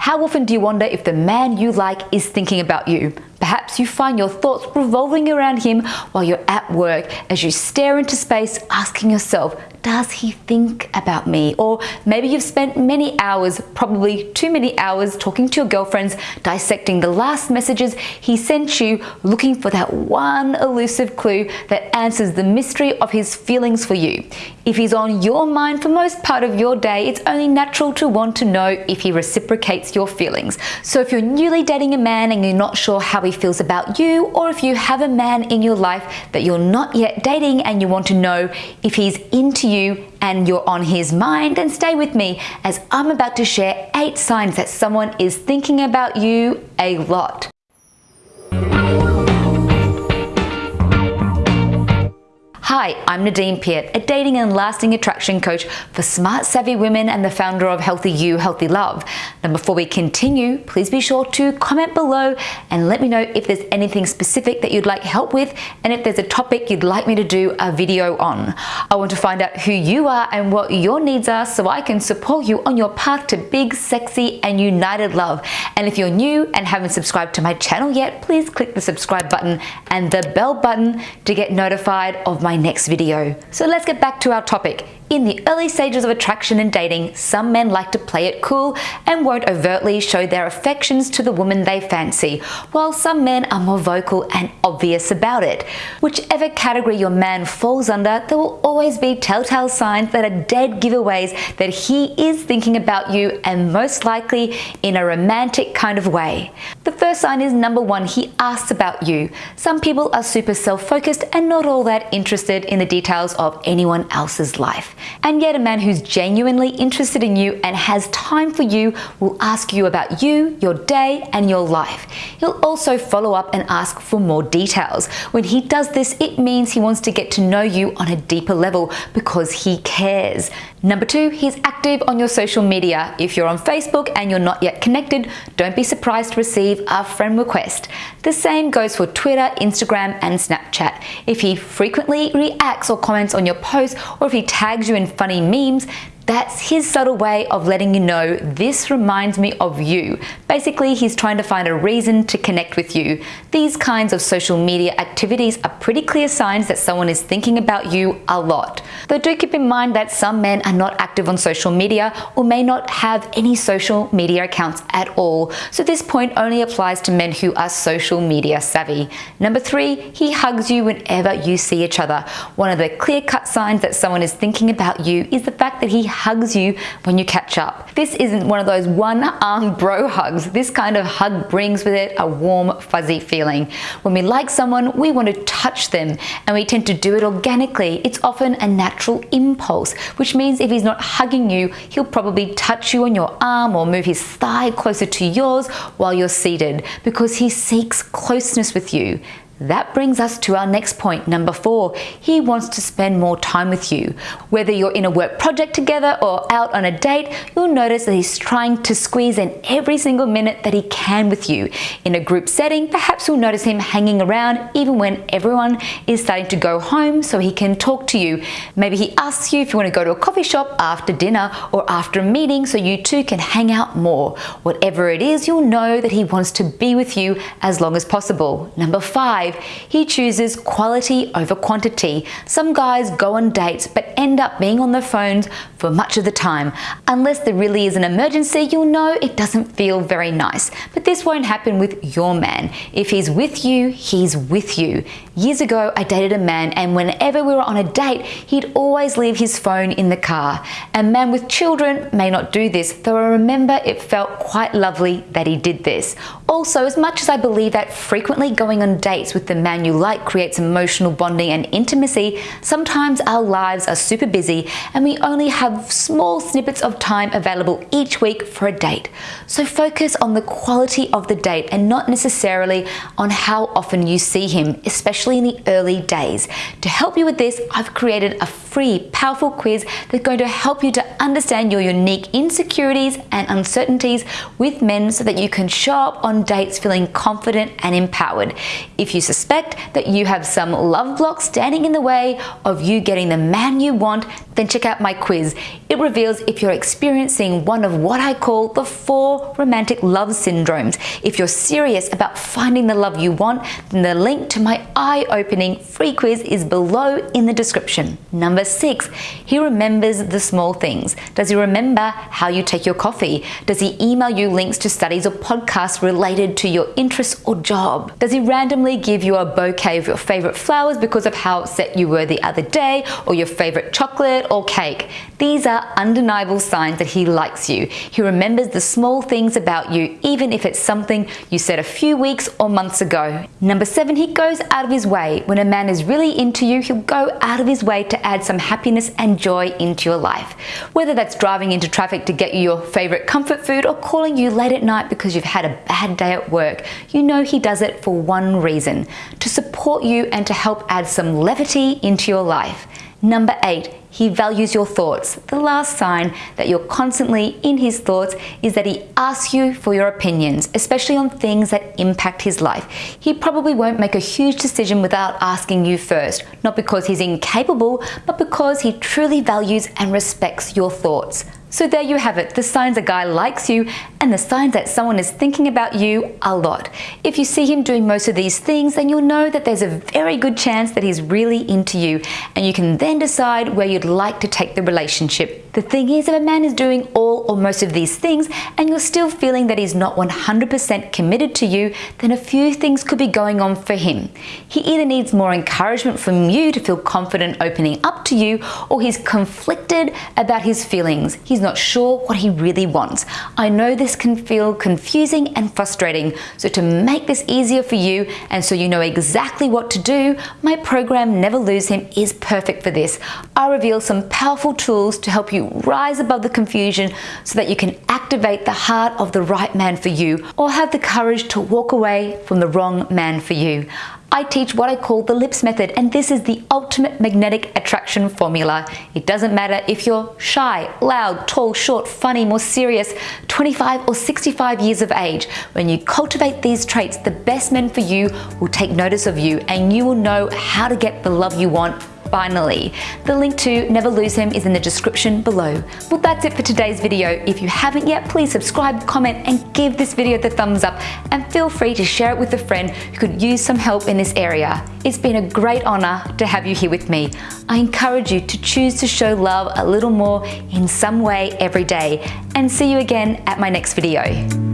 How often do you wonder if the man you like is thinking about you? Perhaps you find your thoughts revolving around him while you're at work as you stare into space asking yourself, does he think about me? Or maybe you've spent many hours, probably too many hours, talking to your girlfriends, dissecting the last messages he sent you, looking for that one elusive clue that answers the mystery of his feelings for you. If he's on your mind for most part of your day, it's only natural to want to know if he reciprocates your feelings. So if you're newly dating a man and you're not sure how he feels about you, or if you have a man in your life that you're not yet dating and you want to know if he's into you and you're on his mind, then stay with me as I'm about to share eight signs that someone is thinking about you a lot. Hi, I'm Nadine Piat, a dating and lasting attraction coach for smart, savvy women and the founder of Healthy You, Healthy Love. Now, before we continue, please be sure to comment below and let me know if there's anything specific that you'd like help with and if there's a topic you'd like me to do a video on. I want to find out who you are and what your needs are so I can support you on your path to big, sexy, and united love. And if you're new and haven't subscribed to my channel yet, please click the subscribe button and the bell button to get notified of my next video. So let's get back to our topic. In the early stages of attraction and dating, some men like to play it cool and won't overtly show their affections to the woman they fancy, while some men are more vocal and obvious about it. Whichever category your man falls under, there will always be telltale signs that are dead giveaways that he is thinking about you and most likely in a romantic kind of way. The first sign is number one, he asks about you. Some people are super self-focused and not all that interested in the details of anyone else's life. And yet a man who's genuinely interested in you and has time for you will ask you about you, your day and your life. He'll also follow up and ask for more details. When he does this, it means he wants to get to know you on a deeper level because he cares. Number two, he's active on your social media. If you're on Facebook and you're not yet connected, don't be surprised to receive a friend request. The same goes for Twitter, Instagram, and Snapchat. If he frequently reacts or comments on your posts, or if he tags you in funny memes, that's his subtle way of letting you know this reminds me of you. Basically, he's trying to find a reason to connect with you. These kinds of social media activities are pretty clear signs that someone is thinking about you a lot. Though do keep in mind that some men are not active on social media or may not have any social media accounts at all. So this point only applies to men who are social media savvy. Number three, he hugs you whenever you see each other. One of the clear-cut signs that someone is thinking about you is the fact that he hugs you when you catch up. This isn't one of those one arm bro hugs. This kind of hug brings with it a warm, fuzzy feeling. When we like someone, we want to touch them and we tend to do it organically. It's often a natural impulse, which means if he's not hugging you, he'll probably touch you on your arm or move his thigh closer to yours while you're seated because he seeks closeness with you. That brings us to our next point, number four. He wants to spend more time with you. Whether you're in a work project together or out on a date, you'll notice that he's trying to squeeze in every single minute that he can with you. In a group setting, perhaps you'll notice him hanging around even when everyone is starting to go home so he can talk to you. Maybe he asks you if you want to go to a coffee shop after dinner or after a meeting so you two can hang out more. Whatever it is, you'll know that he wants to be with you as long as possible. Number five, five, he chooses quality over quantity. Some guys go on dates but end up being on the phones for much of the time. Unless there really is an emergency, you'll know it doesn't feel very nice. But this won't happen with your man. If he's with you, he's with you. Years ago, I dated a man and whenever we were on a date, he'd always leave his phone in the car. A man with children may not do this, though I remember it felt quite lovely that he did this. Also, as much as I believe that frequently going on dates with with the man you like creates emotional bonding and intimacy, sometimes our lives are super busy and we only have small snippets of time available each week for a date. So focus on the quality of the date and not necessarily on how often you see him, especially in the early days. To help you with this, I've created a free, powerful quiz that's going to help you to understand your unique insecurities and uncertainties with men so that you can show up on on dates feeling confident and empowered. If you suspect that you have some love block standing in the way of you getting the man you want, then check out my quiz. It reveals if you're experiencing one of what I call the four romantic love syndromes. If you're serious about finding the love you want, then the link to my eye-opening free quiz is below in the description. Number six, he remembers the small things. Does he remember how you take your coffee? Does he email you links to studies or podcasts related to your interests or job? Does he randomly give you a bouquet of your favorite flowers because of how upset you were the other day or your favorite chocolate or cake? These are undeniable signs that he likes you. He remembers the small things about you, even if it's something you said a few weeks or months ago. Number seven, he goes out of his way. When a man is really into you, he'll go out of his way to add some happiness and joy into your life. Whether that's driving into traffic to get you your favorite comfort food or calling you late at night because you've had a bad day at work, you know he does it for one reason, to support you and to help add some levity into your life. Number eight, he values your thoughts. The last sign that you're constantly in his thoughts is that he asks you for your opinions, especially on things that impact his life. He probably won't make a huge decision without asking you first, not because he's incapable, but because he truly values and respects your thoughts. So there you have it, the signs a guy likes you and the signs that someone is thinking about you a lot. If you see him doing most of these things, then you'll know that there's a very good chance that he's really into you and you can then decide where you'd like to take the relationship. The thing is, if a man is doing all or most of these things and you're still feeling that he's not 100% committed to you, then a few things could be going on for him. He either needs more encouragement from you to feel confident opening up to you, or he's conflicted about his feelings. He's not sure what he really wants. I know this can feel confusing and frustrating, so to make this easier for you and so you know exactly what to do, my program Never Lose Him is perfect for this. I reveal some powerful tools to help you you rise above the confusion so that you can activate the heart of the right man for you or have the courage to walk away from the wrong man for you. I teach what I call the LIPS method, and this is the ultimate magnetic attraction formula. It doesn't matter if you're shy, loud, tall, short, funny, more serious, 25 or 65 years of age. When you cultivate these traits, the best men for you will take notice of you and you will know how to get the love you want finally. The link to Never Lose Him is in the description below. Well, that's it for today's video. If you haven't yet, please subscribe, comment, and give this video the thumbs up, and feel free to share it with a friend who could use some help in this area. It's been a great honor to have you here with me. I encourage you to choose to show love a little more in some way every day, and see you again at my next video.